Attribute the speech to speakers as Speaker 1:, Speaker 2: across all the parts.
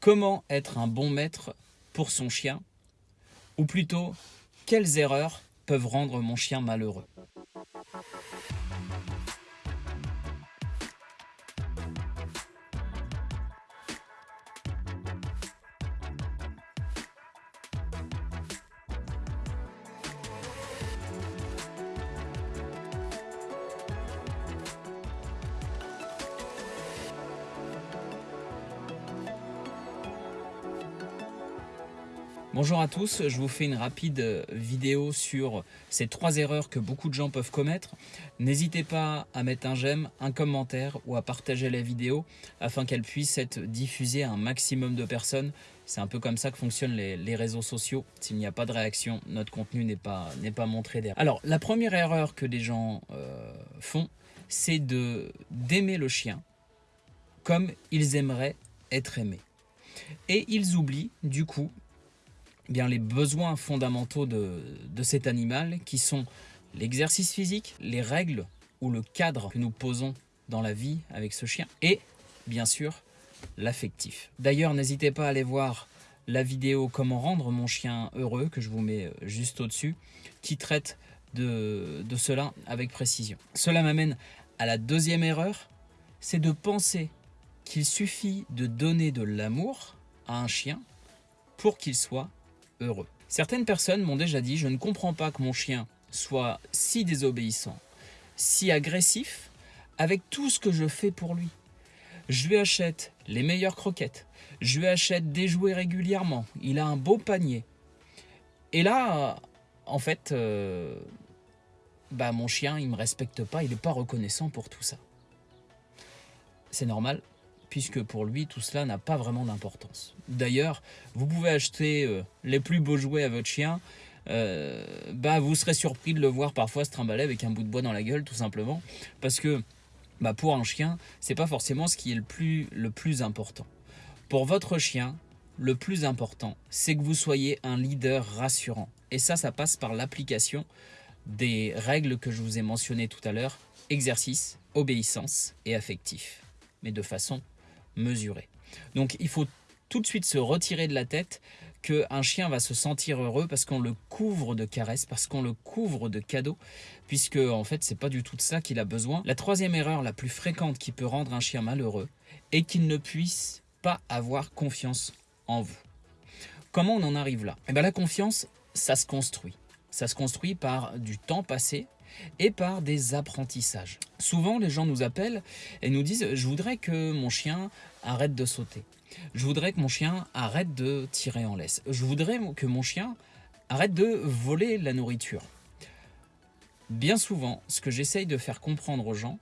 Speaker 1: Comment être un bon maître pour son chien? Ou plutôt, quelles erreurs peuvent rendre mon chien malheureux? Bonjour à tous, je vous fais une rapide vidéo sur ces trois erreurs que beaucoup de gens peuvent commettre. N'hésitez pas à mettre un j'aime, un commentaire ou à partager la vidéo afin qu'elle puisse être diffusée à un maximum de personnes. C'est un peu comme ça que fonctionnent les, réseaux sociaux. S'il n'y a pas de réaction, notre contenu n'est pas, pas montré derrière. Alors, la première erreur que les gens euh, font, c'est d'aimer le chien comme ils aimeraient être aimés. Et ils oublient du coup bien, les besoins fondamentaux de, cet animal qui sont l'exercice physique, les règles ou le cadre que nous posons dans la vie avec ce chien et bien sûr l'affectif. D'ailleurs n'hésitez pas à aller voir la vidéo comment rendre mon chien heureux que je vous mets euh, juste au-dessus qui traite de, de cela avec précision. Cela m'amène à la deuxième erreur, c'est de penser qu'il suffit de donner de l'amour à un chien pour qu'il soit Certaines personnes m'ont déjà dit « je ne comprends pas que mon chien soit si désobéissant, si agressif, avec tout ce que je fais pour lui. Je lui achète les meilleures croquettes, je lui achète des jouets régulièrement, il a un beau panier. Et là, en fait, euh, bah mon chien, il ne me respecte pas, il n'est pas reconnaissant pour tout ça. C'est normal, puisque pour lui, tout cela n'a pas vraiment d'importance. D'ailleurs, vous pouvez acheter euh, les plus beaux jouets à votre chien, euh, bah, vous serez surpris de le voir parfois se trimballer avec un bout de bois dans la gueule, tout simplement, parce que bah, pour un chien, c'est pas forcément ce qui est le plus, le plus important. Pour votre chien, le plus important, c'est que vous soyez un leader rassurant. Et ça, ça passe par l'application des règles que je vous ai mentionnées tout à l'heure, exercice, obéissance et affectif, mais de façon Donc il faut tout de suite se retirer de la tête qu'un chien va se sentir heureux parce qu'on le couvre de caresses, parce qu'on le couvre de cadeaux, puisque en fait c'est pas du tout de ça qu'il a besoin. La troisième erreur la plus fréquente qui peut rendre un chien malheureux est qu'il ne puisse pas avoir confiance en vous. Comment on en arrive là? Eh bien la confiance, ça se construit. Ça se construit par du temps passé et par des apprentissages. Souvent, les gens nous appellent et nous disent « je voudrais que mon chien arrête de sauter. Je voudrais que mon chien arrête de tirer en laisse. Je voudrais que mon chien arrête de voler la nourriture. » Bien souvent, ce que j'essaye de faire comprendre aux gens,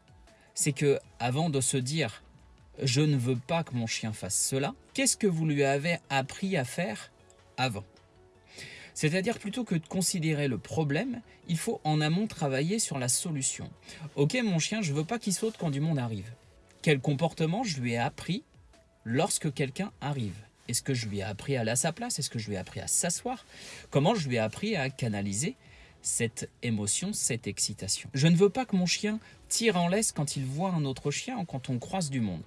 Speaker 1: c'est que avant de se dire « je ne veux pas que mon chien fasse cela », qu'est-ce que vous lui avez appris à faire avant? C'est-à-dire plutôt que de considérer le problème, il faut en amont travailler sur la solution. Ok mon chien, je veux pas qu'il saute quand du monde arrive. Quel comportement je lui ai appris lorsque quelqu'un arrive? Est-ce que je lui ai appris à aller à sa place? Est-ce que je lui ai appris à s'asseoir? Comment je lui ai appris à canaliser cette émotion, cette excitation? Je ne veux pas que mon chien tire en laisse quand il voit un autre chien ou quand on croise du monde.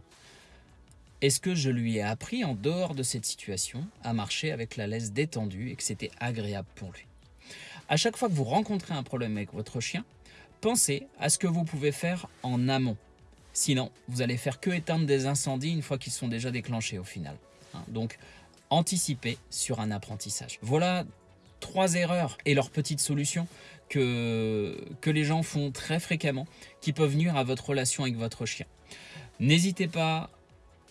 Speaker 1: Est-ce que je lui ai appris en dehors de cette situation à marcher avec la laisse détendue et que c'était agréable pour lui? À chaque fois que vous rencontrez un problème avec votre chien, pensez à ce que vous pouvez faire en amont. Sinon, vous allez faire que éteindre des incendies une fois qu'ils sont déjà déclenchés au final. Hein, donc, anticipez sur un apprentissage. Voilà trois erreurs et leurs petites solutions que, que les gens font très fréquemment qui peuvent nuire à votre relation avec votre chien. N'hésitez pas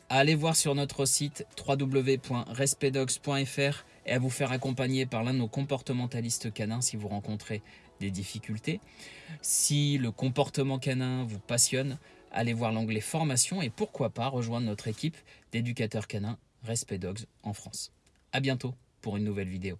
Speaker 1: allez voir sur notre site www.respectdogs.fr et à vous faire accompagner par l'un de nos comportementalistes canins si vous rencontrez des difficultés. Si le comportement canin vous passionne, allez voir l'onglet formation et pourquoi pas rejoindre notre équipe d'éducateurs canins Respect Dogs en France. A bientôt pour une nouvelle vidéo.